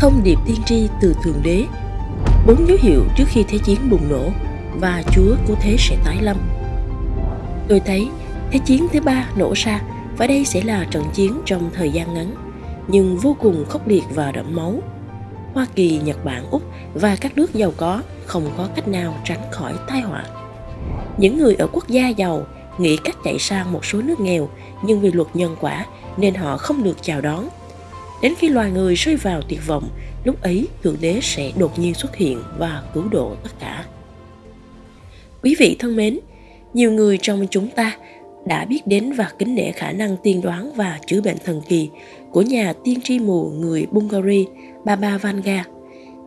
Thông điệp tiên tri từ Thượng Đế Bốn dấu hiệu trước khi Thế chiến bùng nổ và Chúa của thế sẽ tái lâm. Tôi thấy Thế chiến thứ ba nổ ra và đây sẽ là trận chiến trong thời gian ngắn, nhưng vô cùng khốc liệt và đẫm máu. Hoa Kỳ, Nhật Bản, Úc và các nước giàu có không có cách nào tránh khỏi tai họa. Những người ở quốc gia giàu nghĩ cách chạy sang một số nước nghèo nhưng vì luật nhân quả nên họ không được chào đón. Đến khi loài người rơi vào tuyệt vọng, lúc ấy Thượng Đế sẽ đột nhiên xuất hiện và cứu độ tất cả. Quý vị thân mến, nhiều người trong chúng ta đã biết đến và kính nể khả năng tiên đoán và chữa bệnh thần kỳ của nhà tiên tri mù người Bulgaria Baba Vanga.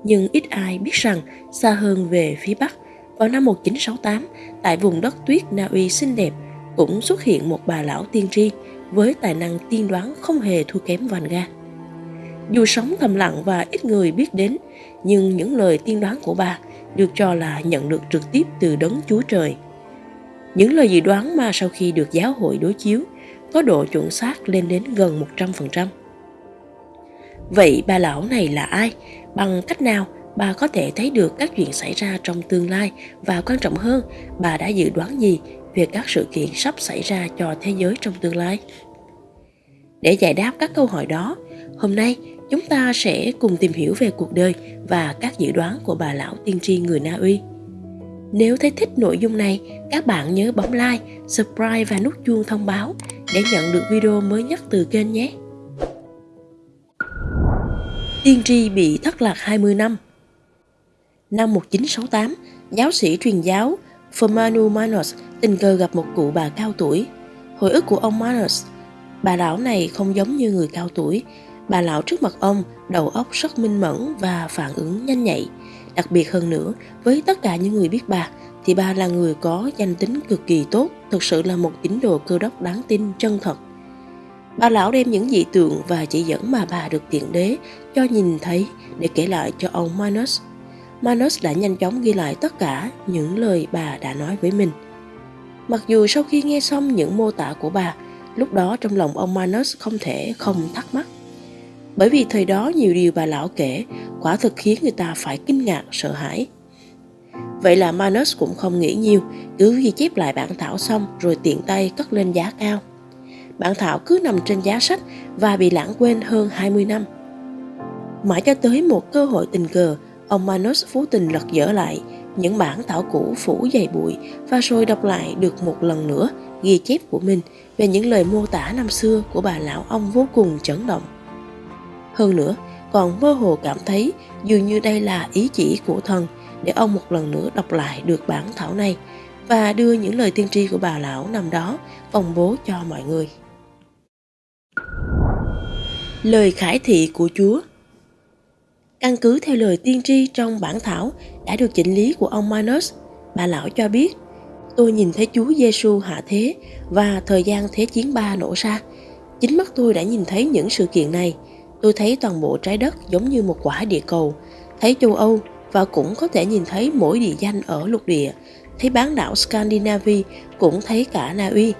Nhưng ít ai biết rằng xa hơn về phía Bắc, vào năm 1968, tại vùng đất tuyết Na Uy xinh đẹp, cũng xuất hiện một bà lão tiên tri với tài năng tiên đoán không hề thua kém Vanga. Dù sống thầm lặng và ít người biết đến, nhưng những lời tiên đoán của bà được cho là nhận được trực tiếp từ đấng Chúa Trời. Những lời dự đoán mà sau khi được giáo hội đối chiếu có độ chuẩn xác lên đến gần 100%. Vậy bà lão này là ai? Bằng cách nào bà có thể thấy được các chuyện xảy ra trong tương lai và quan trọng hơn, bà đã dự đoán gì về các sự kiện sắp xảy ra cho thế giới trong tương lai? Để giải đáp các câu hỏi đó, hôm nay chúng ta sẽ cùng tìm hiểu về cuộc đời và các dự đoán của bà lão tiên tri người Na Uy. Nếu thấy thích nội dung này, các bạn nhớ bấm like, subscribe và nút chuông thông báo để nhận được video mới nhất từ kênh nhé. Tiên tri bị thất lạc 20 năm Năm 1968, giáo sĩ truyền giáo Fermanu Manos tình cờ gặp một cụ bà cao tuổi. Hồi ức của ông Manos, bà lão này không giống như người cao tuổi. Bà lão trước mặt ông, đầu óc rất minh mẫn và phản ứng nhanh nhạy. Đặc biệt hơn nữa, với tất cả những người biết bà, thì bà là người có danh tính cực kỳ tốt, thực sự là một tín đồ cơ đốc đáng tin, chân thật. Bà lão đem những dị tượng và chỉ dẫn mà bà được tiện đế cho nhìn thấy để kể lại cho ông Manus. Manus đã nhanh chóng ghi lại tất cả những lời bà đã nói với mình. Mặc dù sau khi nghe xong những mô tả của bà, lúc đó trong lòng ông Manus không thể không thắc mắc. Bởi vì thời đó nhiều điều bà lão kể quả thực khiến người ta phải kinh ngạc, sợ hãi. Vậy là Manus cũng không nghĩ nhiều, cứ ghi chép lại bản thảo xong rồi tiện tay cất lên giá cao. Bản thảo cứ nằm trên giá sách và bị lãng quên hơn 20 năm. Mãi cho tới một cơ hội tình cờ, ông Manus phú tình lật dở lại những bản thảo cũ phủ dày bụi và rồi đọc lại được một lần nữa ghi chép của mình về những lời mô tả năm xưa của bà lão ông vô cùng chấn động. Hơn nữa, còn mơ hồ cảm thấy dường như đây là ý chỉ của thần để ông một lần nữa đọc lại được bản thảo này và đưa những lời tiên tri của bà lão năm đó công bố cho mọi người. Lời khải thị của Chúa Căn cứ theo lời tiên tri trong bản thảo đã được chỉnh lý của ông Manus, bà lão cho biết Tôi nhìn thấy Chúa Giêsu hạ thế và thời gian Thế chiến ba nổ ra. Chính mắt tôi đã nhìn thấy những sự kiện này – Tôi thấy toàn bộ trái đất giống như một quả địa cầu, thấy châu Âu và cũng có thể nhìn thấy mỗi địa danh ở lục địa, thấy bán đảo Scandinavia, cũng thấy cả Na Uy.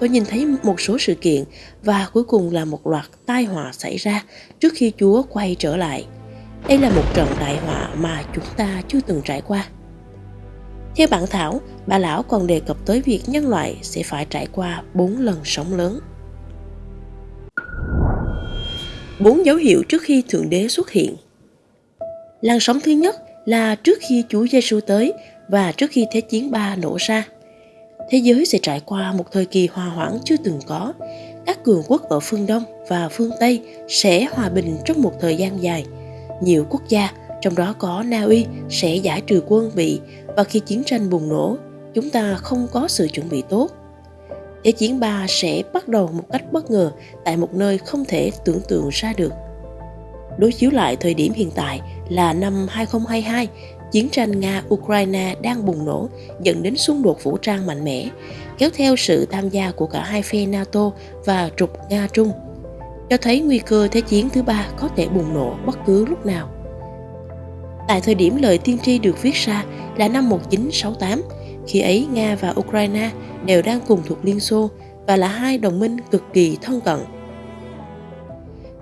Tôi nhìn thấy một số sự kiện và cuối cùng là một loạt tai họa xảy ra trước khi Chúa quay trở lại. Đây là một trận đại họa mà chúng ta chưa từng trải qua. Theo bản thảo, bà lão còn đề cập tới việc nhân loại sẽ phải trải qua bốn lần sóng lớn. Bốn dấu hiệu trước khi Thượng Đế xuất hiện. Làn sóng thứ nhất là trước khi Chúa Giêsu tới và trước khi Thế chiến ba nổ ra. Thế giới sẽ trải qua một thời kỳ hòa hoãn chưa từng có. Các cường quốc ở phương Đông và phương Tây sẽ hòa bình trong một thời gian dài. Nhiều quốc gia, trong đó có Na Uy, sẽ giải trừ quân bị và khi chiến tranh bùng nổ, chúng ta không có sự chuẩn bị tốt Thế chiến 3 sẽ bắt đầu một cách bất ngờ tại một nơi không thể tưởng tượng ra được. Đối chiếu lại thời điểm hiện tại là năm 2022, chiến tranh Nga-Ukraine đang bùng nổ dẫn đến xung đột vũ trang mạnh mẽ, kéo theo sự tham gia của cả hai phe NATO và trục Nga-Trung, cho thấy nguy cơ Thế chiến thứ ba có thể bùng nổ bất cứ lúc nào. Tại thời điểm lời tiên tri được viết ra là năm 1968, khi ấy Nga và Ukraine đều đang cùng thuộc Liên Xô và là hai đồng minh cực kỳ thân cận.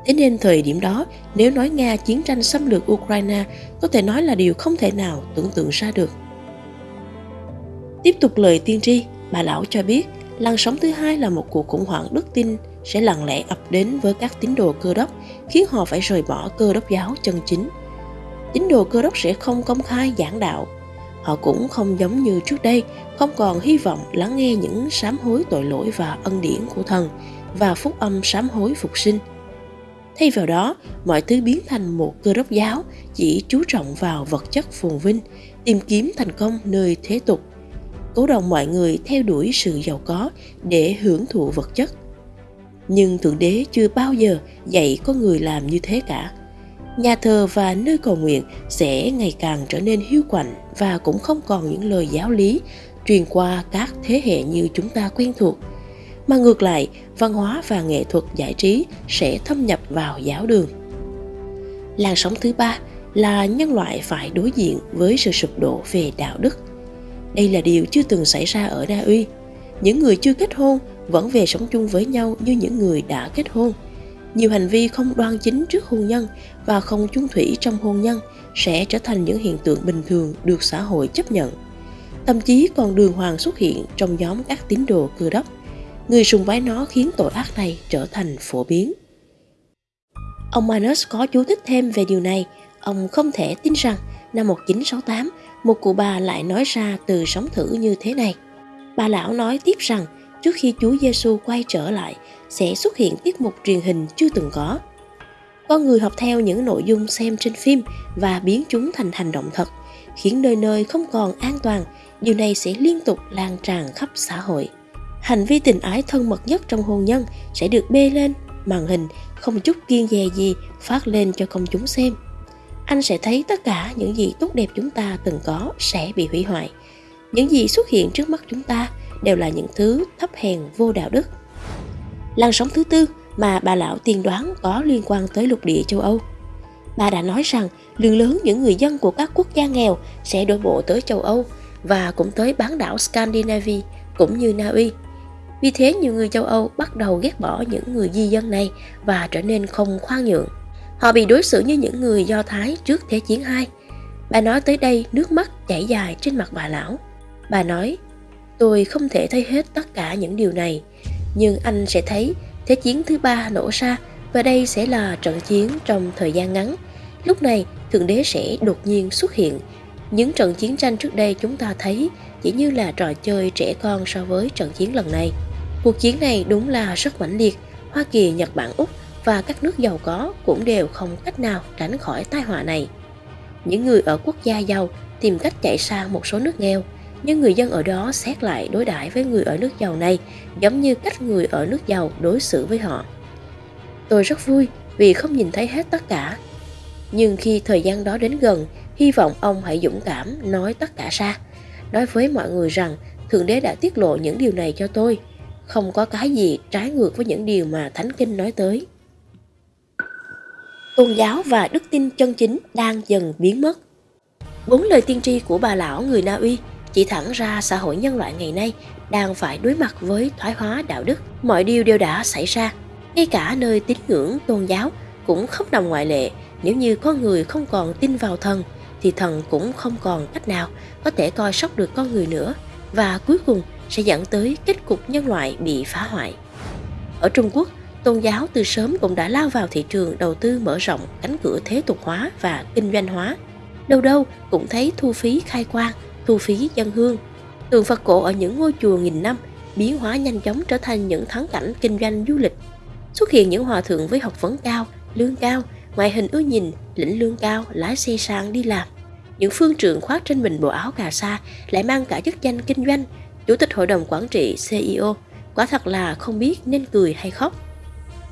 Thế nên thời điểm đó, nếu nói Nga chiến tranh xâm lược Ukraine có thể nói là điều không thể nào tưởng tượng ra được. Tiếp tục lời tiên tri, bà lão cho biết làn sóng thứ hai là một cuộc khủng hoảng đức tin sẽ lặng lẽ ập đến với các tín đồ cơ đốc, khiến họ phải rời bỏ cơ đốc giáo chân chính. Tín đồ cơ đốc sẽ không công khai giảng đạo. Họ cũng không giống như trước đây, không còn hy vọng lắng nghe những sám hối tội lỗi và ân điển của thần và phúc âm sám hối phục sinh. Thay vào đó, mọi thứ biến thành một cơ đốc giáo chỉ chú trọng vào vật chất phồn vinh, tìm kiếm thành công nơi thế tục cố động mọi người theo đuổi sự giàu có để hưởng thụ vật chất nhưng thượng đế chưa bao giờ dạy con người làm như thế cả nhà thờ và nơi cầu nguyện sẽ ngày càng trở nên hiu quạnh và cũng không còn những lời giáo lý truyền qua các thế hệ như chúng ta quen thuộc mà ngược lại, văn hóa và nghệ thuật giải trí sẽ thâm nhập vào giáo đường làn sóng thứ ba là nhân loại phải đối diện với sự sụp đổ về đạo đức đây là điều chưa từng xảy ra ở Na Uy. Những người chưa kết hôn vẫn về sống chung với nhau như những người đã kết hôn. Nhiều hành vi không đoan chính trước hôn nhân và không chung thủy trong hôn nhân sẽ trở thành những hiện tượng bình thường được xã hội chấp nhận. Thậm chí còn đường hoàng xuất hiện trong nhóm các tín đồ cơ đốc. Người sùng bái nó khiến tội ác này trở thành phổ biến. Ông Manus có chú thích thêm về điều này. Ông không thể tin rằng năm 1968 một cụ bà lại nói ra từ sóng thử như thế này. Bà lão nói tiếp rằng trước khi Chúa Giêsu quay trở lại sẽ xuất hiện tiết mục truyền hình chưa từng có. Con người học theo những nội dung xem trên phim và biến chúng thành hành động thật, khiến nơi nơi không còn an toàn, điều này sẽ liên tục lan tràn khắp xã hội. Hành vi tình ái thân mật nhất trong hôn nhân sẽ được bê lên màn hình không chút kiên dè gì phát lên cho công chúng xem anh sẽ thấy tất cả những gì tốt đẹp chúng ta từng có sẽ bị hủy hoại. Những gì xuất hiện trước mắt chúng ta đều là những thứ thấp hèn vô đạo đức. Làn sóng thứ tư mà bà lão tiên đoán có liên quan tới lục địa châu Âu. Bà đã nói rằng lượng lớn những người dân của các quốc gia nghèo sẽ đổ bộ tới châu Âu và cũng tới bán đảo Scandinavia cũng như Na Uy. Vì thế nhiều người châu Âu bắt đầu ghét bỏ những người di dân này và trở nên không khoan nhượng. Họ bị đối xử như những người Do Thái trước Thế chiến II. Bà nói tới đây nước mắt chảy dài trên mặt bà lão. Bà nói, tôi không thể thấy hết tất cả những điều này, nhưng anh sẽ thấy Thế chiến thứ ba nổ ra và đây sẽ là trận chiến trong thời gian ngắn. Lúc này, Thượng Đế sẽ đột nhiên xuất hiện. Những trận chiến tranh trước đây chúng ta thấy chỉ như là trò chơi trẻ con so với trận chiến lần này. Cuộc chiến này đúng là rất mãnh liệt. Hoa Kỳ, Nhật Bản, Úc và các nước giàu có cũng đều không cách nào tránh khỏi tai họa này. Những người ở quốc gia giàu tìm cách chạy sang một số nước nghèo, nhưng người dân ở đó xét lại đối đãi với người ở nước giàu này giống như cách người ở nước giàu đối xử với họ. Tôi rất vui vì không nhìn thấy hết tất cả. Nhưng khi thời gian đó đến gần, hy vọng ông hãy dũng cảm nói tất cả ra. Nói với mọi người rằng Thượng Đế đã tiết lộ những điều này cho tôi. Không có cái gì trái ngược với những điều mà Thánh Kinh nói tới tôn giáo và đức tin chân chính đang dần biến mất. Bốn lời tiên tri của bà lão người Na Uy chỉ thẳng ra xã hội nhân loại ngày nay đang phải đối mặt với thoái hóa đạo đức. Mọi điều đều đã xảy ra, ngay cả nơi tín ngưỡng tôn giáo cũng không nằm ngoại lệ. Nếu như con người không còn tin vào thần, thì thần cũng không còn cách nào có thể coi sóc được con người nữa và cuối cùng sẽ dẫn tới kết cục nhân loại bị phá hoại. Ở Trung Quốc, tôn giáo từ sớm cũng đã lao vào thị trường đầu tư mở rộng cánh cửa thế tục hóa và kinh doanh hóa. Đâu đâu cũng thấy thu phí khai quang, thu phí dân hương. Tượng Phật cổ ở những ngôi chùa nghìn năm biến hóa nhanh chóng trở thành những thắng cảnh kinh doanh du lịch. Xuất hiện những hòa thượng với học vấn cao, lương cao, ngoại hình ưa nhìn, lĩnh lương cao, lái xe sang đi làm. Những phương trưởng khoác trên mình bộ áo cà sa lại mang cả chức danh kinh doanh, chủ tịch hội đồng quản trị CEO. Quả thật là không biết nên cười hay khóc.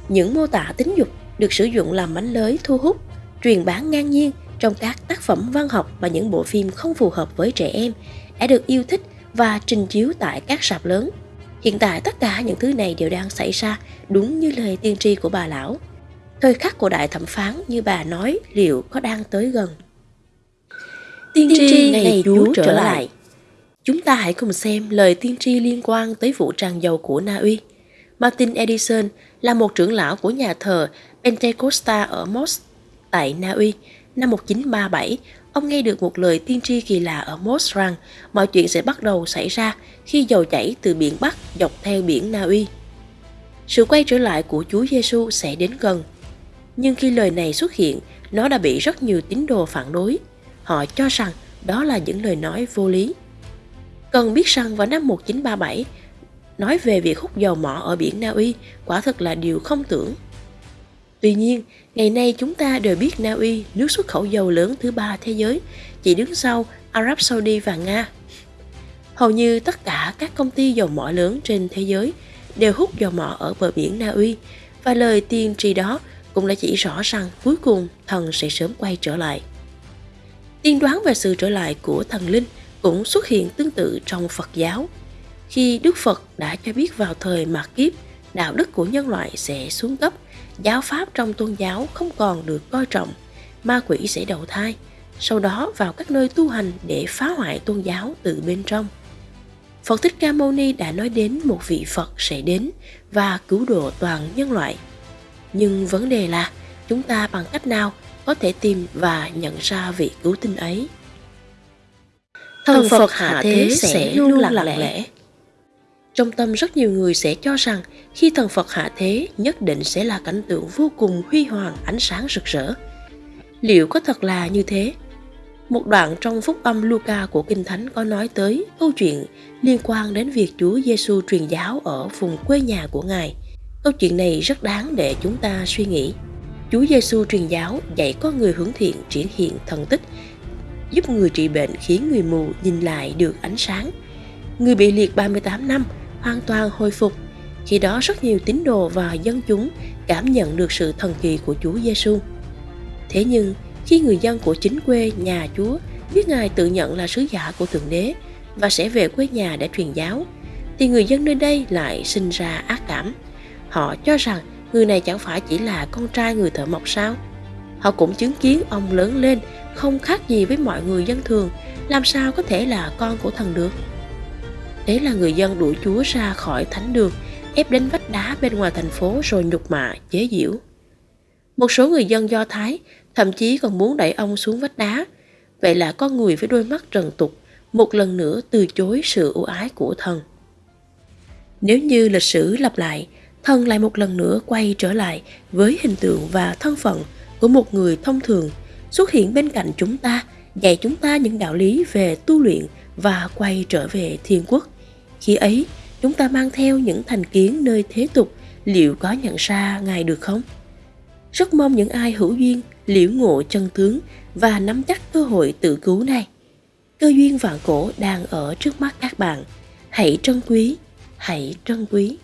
Những mô tả tính dục được sử dụng làm mánh lới thu hút, truyền bán ngang nhiên trong các tác phẩm văn học và những bộ phim không phù hợp với trẻ em đã được yêu thích và trình chiếu tại các sạp lớn. Hiện tại tất cả những thứ này đều đang xảy ra đúng như lời tiên tri của bà lão. Thời khắc của đại thẩm phán như bà nói liệu có đang tới gần. Tiên tri ngày Chúa trở lại Chúng ta hãy cùng xem lời tiên tri liên quan tới vụ tràn dầu của Na Uy. Martin Edison là một trưởng lão của nhà thờ Pentecosta ở Mos tại Na Uy. Năm 1937, ông nghe được một lời tiên tri kỳ lạ ở Moss rằng mọi chuyện sẽ bắt đầu xảy ra khi dầu chảy từ biển Bắc dọc theo biển Na Uy. Sự quay trở lại của Chúa Giêsu sẽ đến gần. Nhưng khi lời này xuất hiện, nó đã bị rất nhiều tín đồ phản đối. Họ cho rằng đó là những lời nói vô lý. Cần biết rằng vào năm 1937, nói về việc hút dầu mỏ ở biển Na Uy quả thật là điều không tưởng. Tuy nhiên, ngày nay chúng ta đều biết Na Uy, nước xuất khẩu dầu lớn thứ ba thế giới, chỉ đứng sau Ả Rập Saudi và Nga. Hầu như tất cả các công ty dầu mỏ lớn trên thế giới đều hút dầu mỏ ở bờ biển Na Uy và lời tiên tri đó cũng đã chỉ rõ rằng cuối cùng thần sẽ sớm quay trở lại. Tiên đoán về sự trở lại của thần linh cũng xuất hiện tương tự trong Phật giáo. Khi Đức Phật đã cho biết vào thời mạt kiếp, đạo đức của nhân loại sẽ xuống cấp, giáo pháp trong tôn giáo không còn được coi trọng, ma quỷ sẽ đầu thai, sau đó vào các nơi tu hành để phá hoại tôn giáo từ bên trong. Phật Thích Ca Mâu Ni đã nói đến một vị Phật sẽ đến và cứu độ toàn nhân loại. Nhưng vấn đề là chúng ta bằng cách nào có thể tìm và nhận ra vị cứu tinh ấy? Thần Phật hạ thế sẽ luôn lặng lẽ. Trong tâm rất nhiều người sẽ cho rằng khi thần Phật hạ thế nhất định sẽ là cảnh tượng vô cùng huy hoàng ánh sáng rực rỡ. Liệu có thật là như thế? Một đoạn trong phúc âm Luca của Kinh Thánh có nói tới câu chuyện liên quan đến việc Chúa Giêsu truyền giáo ở vùng quê nhà của Ngài. Câu chuyện này rất đáng để chúng ta suy nghĩ. Chúa Giêsu truyền giáo dạy con người hướng thiện triển hiện thần tích, giúp người trị bệnh khiến người mù nhìn lại được ánh sáng. Người bị liệt 38 năm hoàn toàn hồi phục. Khi đó rất nhiều tín đồ và dân chúng cảm nhận được sự thần kỳ của Chúa Giêsu. Thế nhưng, khi người dân của chính quê nhà Chúa biết Ngài tự nhận là sứ giả của Thượng Đế và sẽ về quê nhà để truyền giáo, thì người dân nơi đây lại sinh ra ác cảm. Họ cho rằng người này chẳng phải chỉ là con trai người thợ mộc sao? Họ cũng chứng kiến ông lớn lên không khác gì với mọi người dân thường, làm sao có thể là con của thần được? Thế là người dân đuổi Chúa ra khỏi thánh đường, ép đến vách đá bên ngoài thành phố rồi nhục mạ, chế giễu. Một số người dân Do Thái thậm chí còn muốn đẩy ông xuống vách đá. Vậy là con người với đôi mắt trần tục một lần nữa từ chối sự ưu ái của thần. Nếu như lịch sử lặp lại, thần lại một lần nữa quay trở lại với hình tượng và thân phận của một người thông thường xuất hiện bên cạnh chúng ta, dạy chúng ta những đạo lý về tu luyện và quay trở về thiên quốc. Khi ấy, chúng ta mang theo những thành kiến nơi thế tục, liệu có nhận ra Ngài được không? Rất mong những ai hữu duyên liễu ngộ chân tướng và nắm chắc cơ hội tự cứu này. Cơ duyên vạn cổ đang ở trước mắt các bạn. Hãy trân quý, hãy trân quý.